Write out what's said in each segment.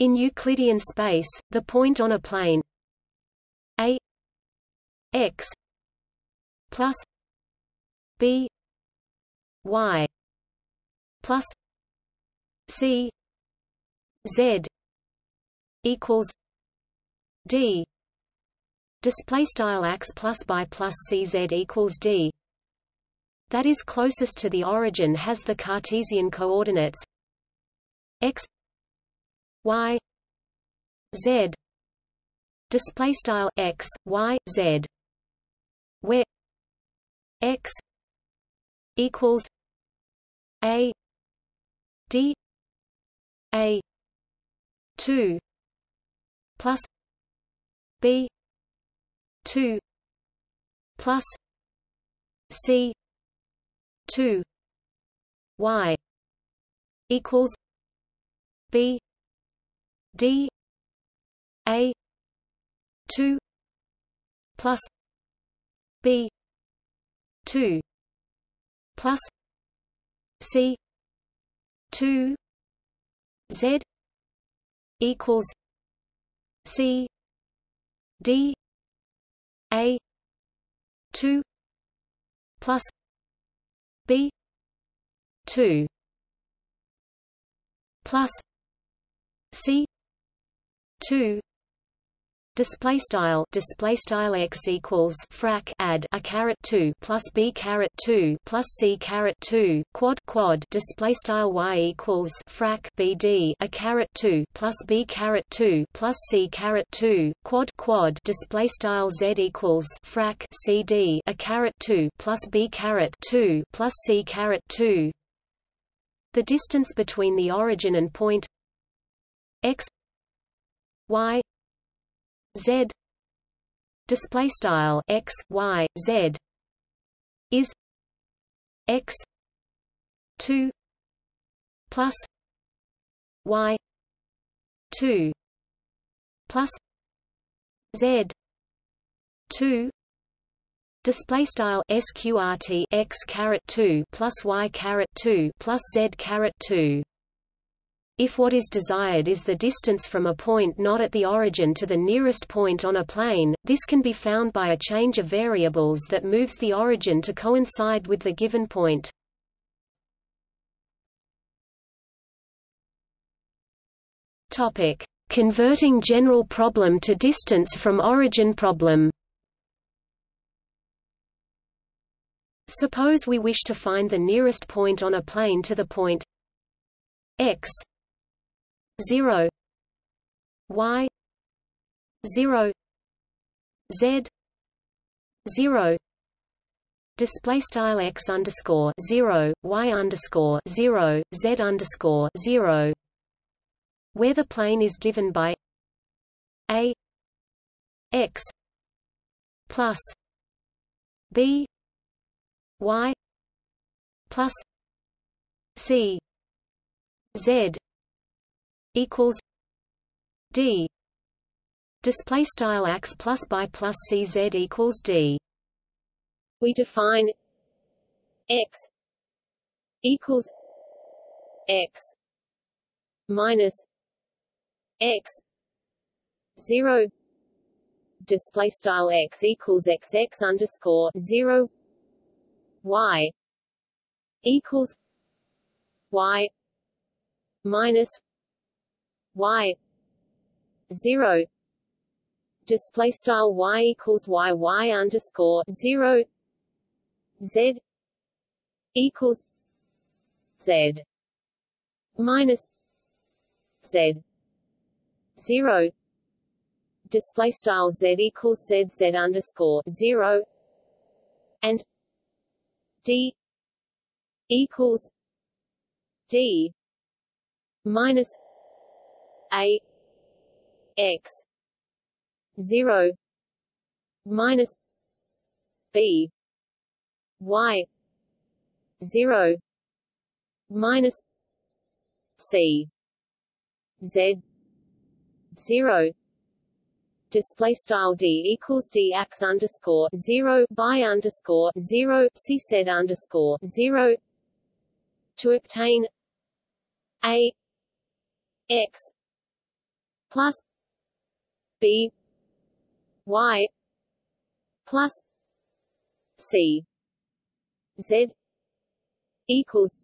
In Euclidean space, the point on a plane a x plus b y plus c z equals d display style x plus by plus cz equals d. That is closest to the origin has the Cartesian coordinates x y z display style x y z where x equals a d a 2 plus b 2 plus c 2 y equals b d a 2 plus b 2 plus c 2 z equals c d a 2 plus b 2 plus c 2 display style. Display style x equals frac add a caret 2 plus b caret 2 plus c caret 2 quad quad. Display style y equals frac bd a caret 2 plus b caret 2 plus c caret 2 quad quad. Display style z equals frac cd a caret 2 plus b caret 2 plus c caret 2 the distance between the origin and point x y z display style x y z is x 2 plus y 2 plus z 2 Display style sqrt x caret two plus y caret two plus z caret two. If what is desired is the distance from a point not at the origin to the nearest point on a plane, this can be found by a change of variables that moves the origin to coincide with the given point. Topic: Converting general problem to distance from origin problem. Suppose we wish to find the nearest point on a plane to the point x 0 y 0 z 0 display style x underscore 0 y underscore 0 z underscore 0 where the plane is given by a x plus b y plus c z equals d. Display style x plus by plus cz equals d. We define x equals x minus x 0 display style x equals x x underscore 0 y equals y minus y 0 display style y equals y y underscore 0 z equals z minus z 0 display style z equals z z underscore 0 and d equals d minus a x. 0 minus b. Y. 0 minus c. Z. 0 display style d equals d x underscore 0 by underscore 0 c z underscore 0 to obtain a x plus b y plus c z equals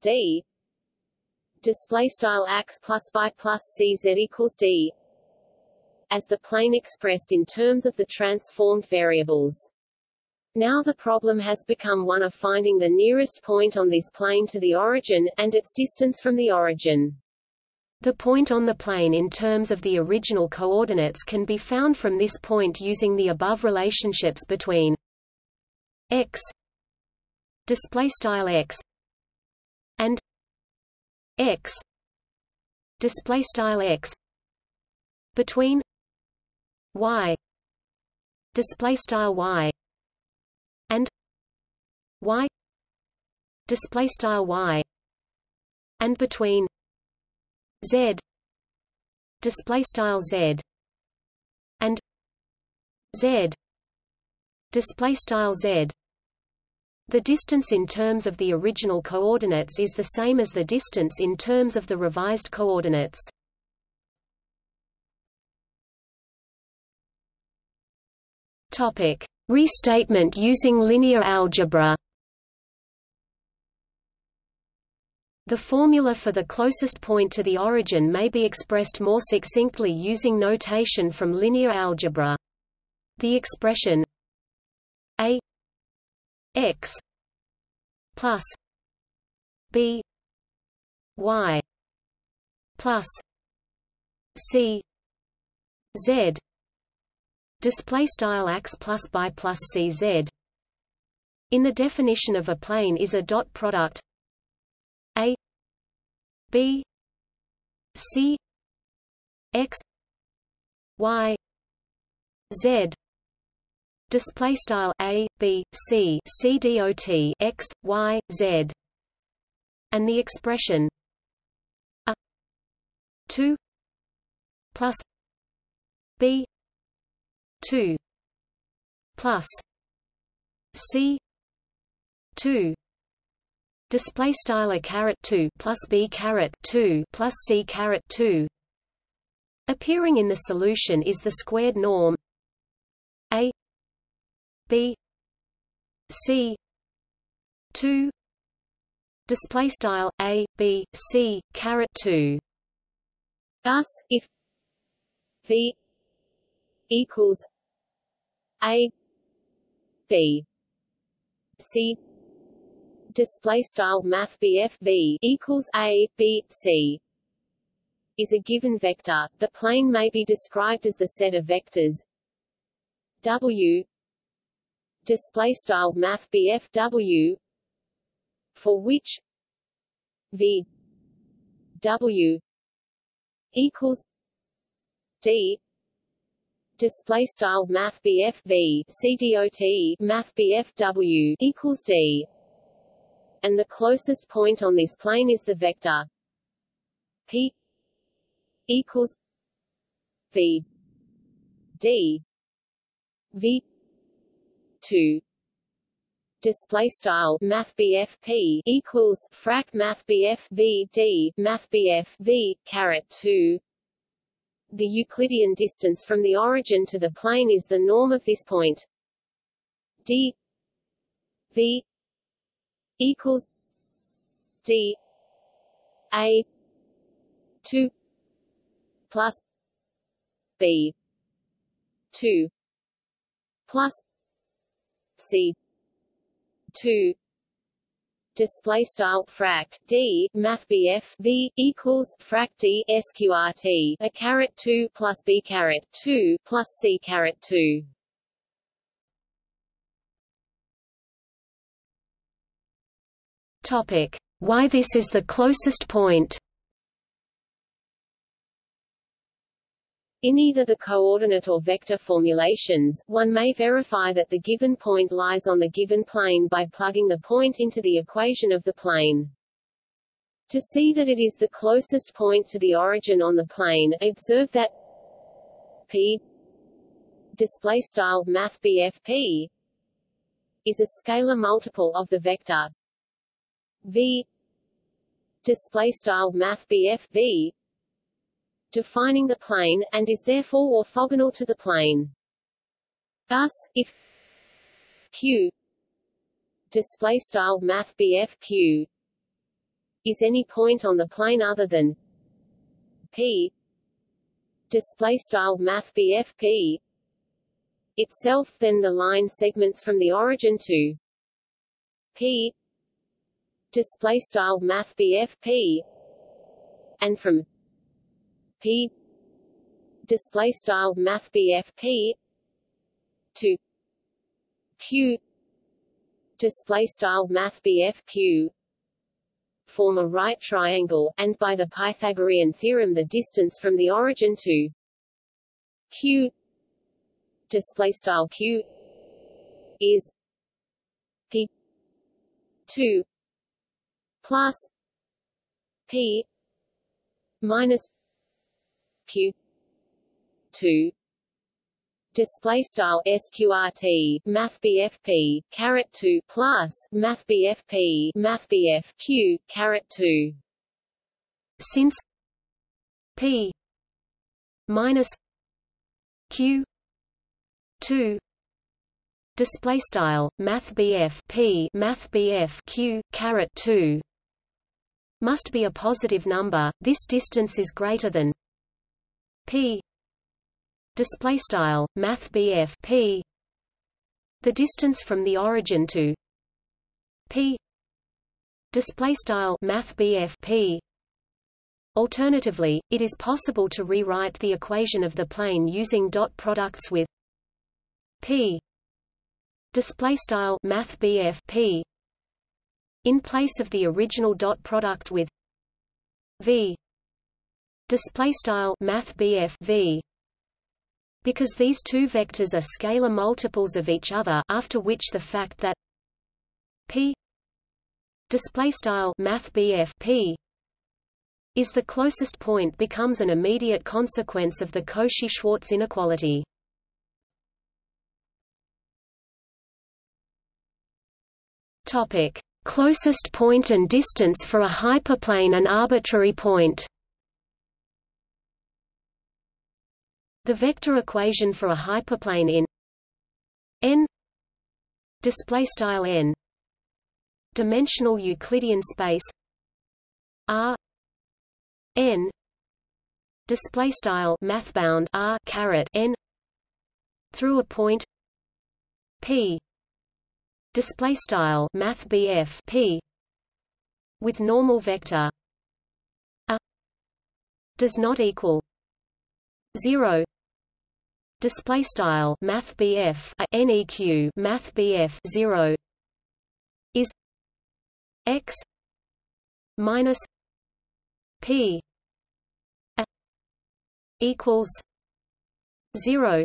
d display style ax plus by plus cz equals d as the plane expressed in terms of the transformed variables. Now the problem has become one of finding the nearest point on this plane to the origin, and its distance from the origin. The point on the plane in terms of the original coordinates can be found from this point using the above relationships between x display style x and x display style x between y display style y and y display style y and between z. Display style z. And z. Display style z. The distance in terms of the original coordinates is the same as the distance in terms of the revised coordinates. Topic. Restatement using linear algebra The formula for the closest point to the origin may be expressed more succinctly using notation from linear algebra. The expression a x plus b y plus c z display style x plus by plus cz in the definition of a plane is a dot product a b c x y z. Display style a b c c dot x y z. And the expression a 2 plus b 2 plus c 2 display style a caret 2 plus b caret 2 plus c caret 2 appearing in the solution is the squared norm. A B C two. Display style a b c caret 2 thus if v equals a b c display style math bf v equals a b c is a given vector. The plane may be described as the set of vectors w display style math BFW for which V W equals D display style math BF V CDOT math BFW equals D and the closest point on this plane is the vector P equals V D V two. Display style math p equals frac math v d math v caret 2 the euclidean distance from the origin to the plane is the norm of this point. D v equals d a 2 plus b 2 plus C two. Display style frac d math bf v equals frac d sqrt a caret 2 plus b caret 2 plus c caret 2 topic why this is the closest point In either the coordinate or vector formulations, one may verify that the given point lies on the given plane by plugging the point into the equation of the plane. To see that it is the closest point to the origin on the plane, observe that p display style math p is a scalar multiple of the vector v display style math v defining the plane, and is therefore orthogonal to the plane. Thus, if q display style math q is any point on the plane other than p display style math p itself then the line segments from the origin to p display style math p and from p display style math p to q display style math q. Form a right triangle, and by the Pythagorean theorem the distance from the origin to q display style q is p 2 plus p minus q 2 display style sqrt math bfp caret 2 plus math bfp math q caret 2 since p minus q 2 display style math bf p math bf q caret 2 must be a positive number this distance is greater than p. Display style math BF P. The distance from the origin to P. Display style math BF P. Alternatively, it is possible to rewrite the equation of the plane using dot products with P. Display style math BF P in place of the original dot product with V. Display style math V. Because these two vectors are scalar multiples of each other after which the fact that p display style math p is the closest point becomes an immediate consequence of the Cauchy-Schwarz inequality. Topic: Closest point and distance for a hyperplane and arbitrary point. The vector equation for a hyperplane in n display style n dimensional Euclidean space R n display style R caret n through a point P display style math BF P with normal vector a does not equal 0 display style math BF neq math BF 0 is x minus p a equals 0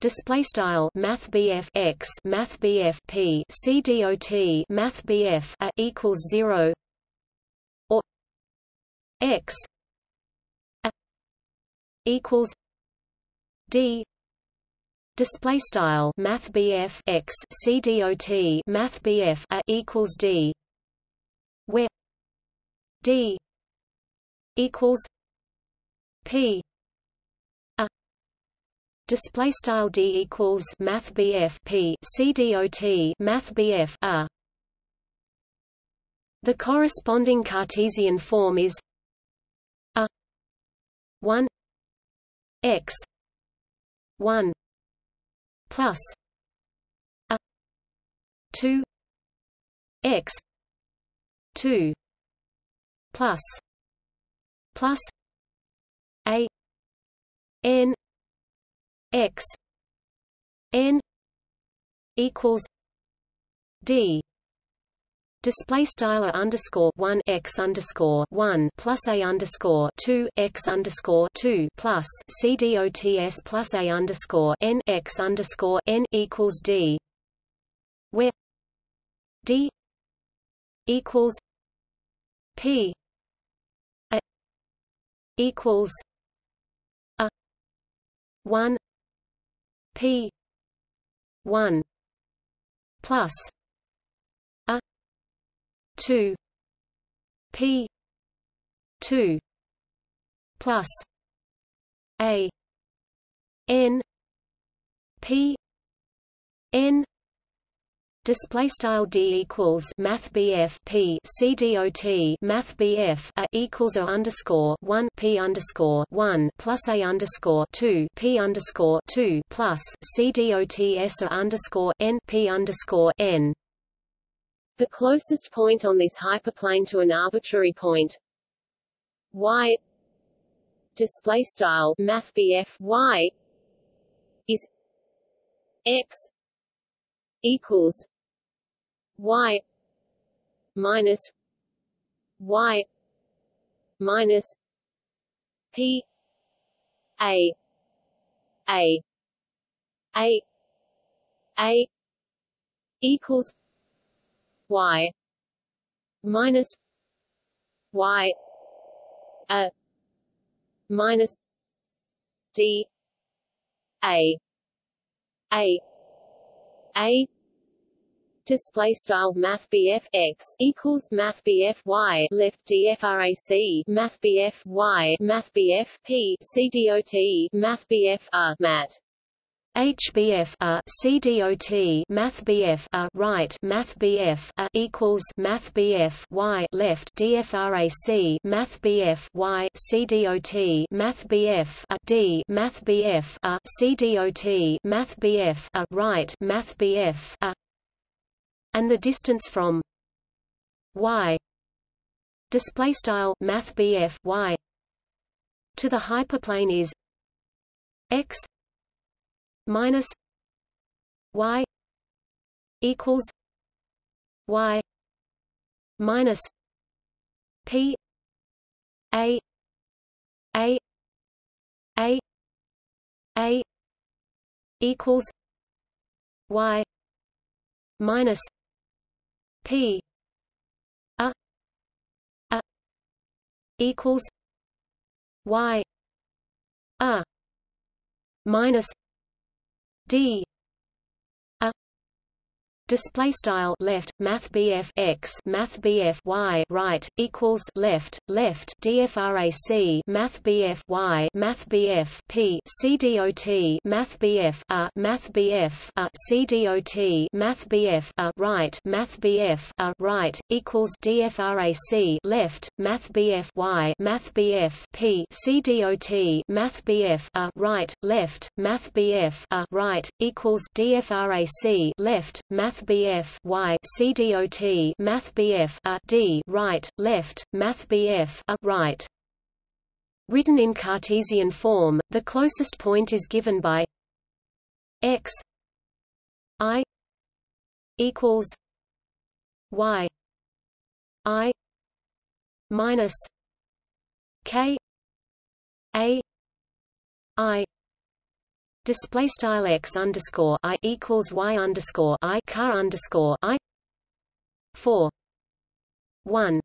Display style Math x Math P C dot Math BF a equals zero. Or x equals D. Display style math x C dot math BF a equals D. Where D equals P. a display style D equals math BF P C dot math BF a. The corresponding Cartesian form is a. 1 x. 1 plus a. 2 x. 2 plus plus a. N x n equals d. Display style underscore one x underscore one plus a underscore two x underscore two plus c dots plus a underscore n x underscore n equals d, where d equals p a equals a one p one plus a 2 p 2 plus a n p n Display style d equals math bf p c dot math bf a equals a underscore one p underscore one plus a underscore two p underscore two plus c dot s a underscore n p underscore n. The closest point on this hyperplane to an arbitrary point y display style math bf y is x equals y minus y minus p a a a a equals y minus y a minus d a a a display style math x equals math y left dfrac math y math p cdot math r mat HBF CDOT Math BF a right Math BF a equals Math BF Y left DFRAC Math BF Y CDOT Math BF a D Math BF a CDOT Math BF a right Math BF and the distance from y display style math y to the hyperplane is x minus y equals y minus p a a a a equals y minus P. A. A. Equals Y. A. Minus D Display style left Math BF x Math BF y right equals left left DFRAC Math BF y Math BF P CDOT Math BF a Math BF a CDOT Math BF a right Math BF a right equals DFRAC left Math BF y Math BF P CDOT Math BF a right left Math BF a right equals DFRAC left Math Math BF Y CDOT Math BF A D right left mathbf A right. Written in Cartesian form, the closest point is given by x i equals y i minus k a i display style x underscore i equals y underscore i car underscore i four one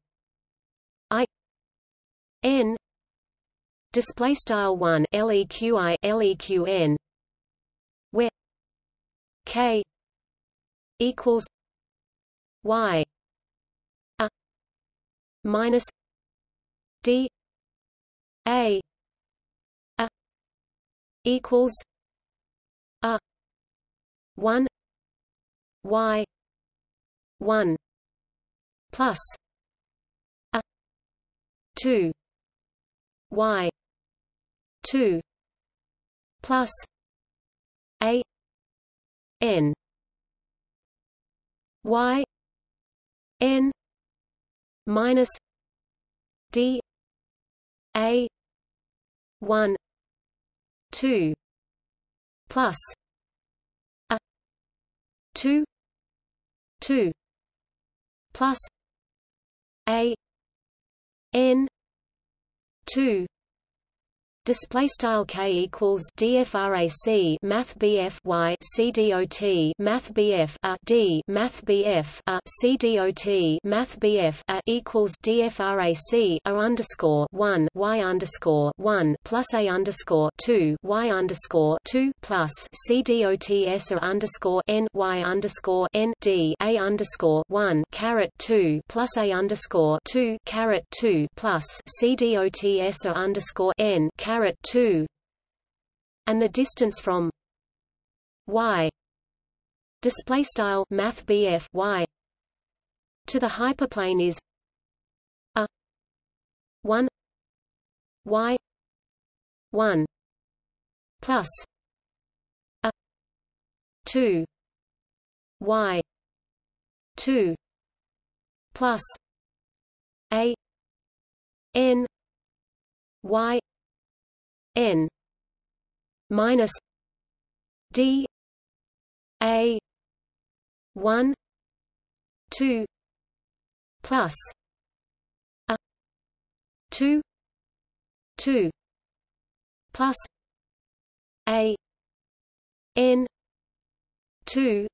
i n display style one leqi leqn where k equals y a minus d a a equals 1 y 1 plus a 2 y 2 plus a n y n minus d a 1 2 plus 2 2 plus a n 2 Display style k equals dfrac math bf y c dot math bf a d math bf a c dot math bf a equals dfrac a underscore one y underscore one plus a underscore two y underscore two plus c dot s a underscore n y underscore n d a underscore one caret two plus a underscore two caret two plus c dot s a underscore n caret 2 and the distance from y. Display style math y. To the hyperplane is a 1 y 1 plus a 2 y 2 plus a n y n minus d a 1 2 plus a 2 2 plus a n 2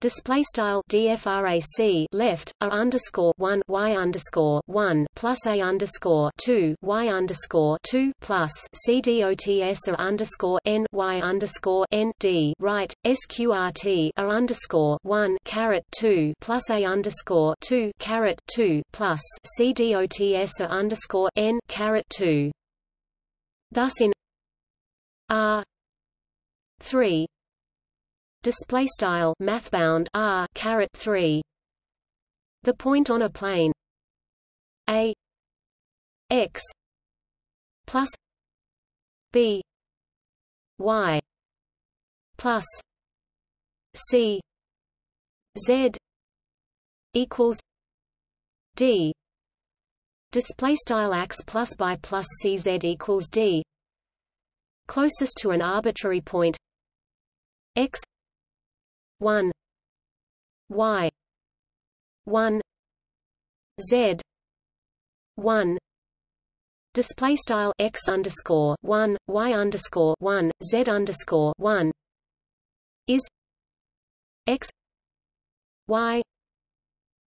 Display style dfrac left a underscore one y underscore one plus a underscore two y underscore two plus c dots a underscore n y underscore n d right sqrt a underscore one caret two plus a underscore two caret two plus c dots a underscore n caret two. Thus in R three display style mathbound r caret 3 the point on a plane. A. X. Plus b. Y. Plus c. Z. Equals d. Display style x plus by plus cz equals d. Closest to an arbitrary point. X 1 y 1 z 1 display style x underscore 1 y underscore 1 z underscore 1 is x y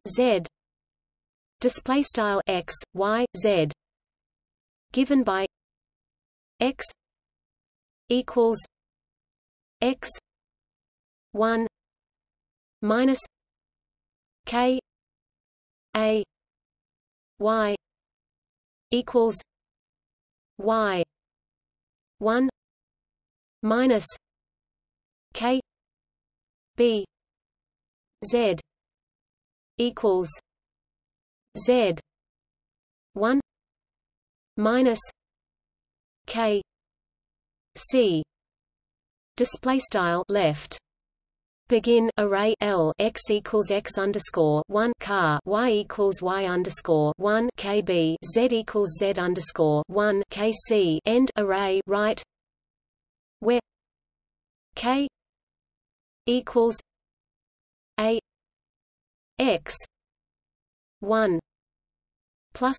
z. Display style x y z given by x equals x 1 minus K A Y equals Y one minus K B Z equals Z one minus K C. Display style left Begin array L x equals x underscore one car y equals y underscore one kb z equals z underscore one kc end array right. Where k equals a x one plus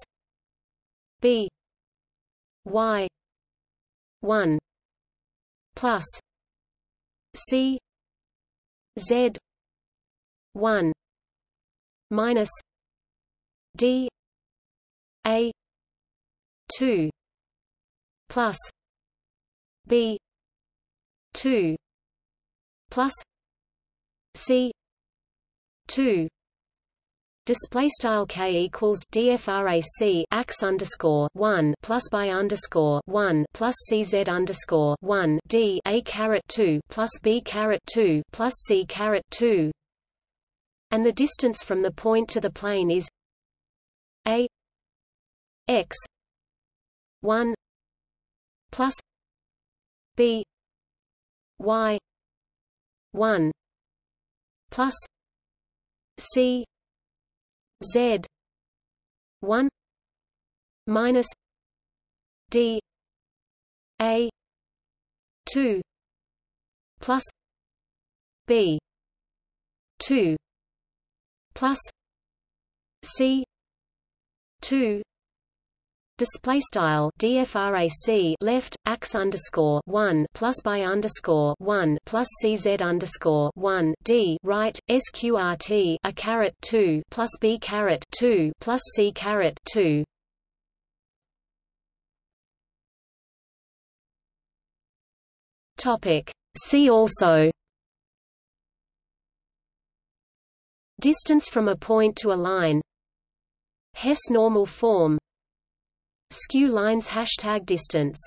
b y one plus c Z one minus D A two plus B two plus C two Display style k equals dfrac ax underscore one plus by underscore one plus cz underscore one d a caret two plus b caret two plus c caret two, and the distance from the point to the plane is a x one plus b y one plus c Z one minus D A two plus B two plus C two display style dfrac left ax underscore one plus by underscore one plus cz underscore one d right sqrt a caret two plus b caret two plus c caret two. Topic. See also. Distance from a point to a line. Hess normal form Skew lines hashtag distance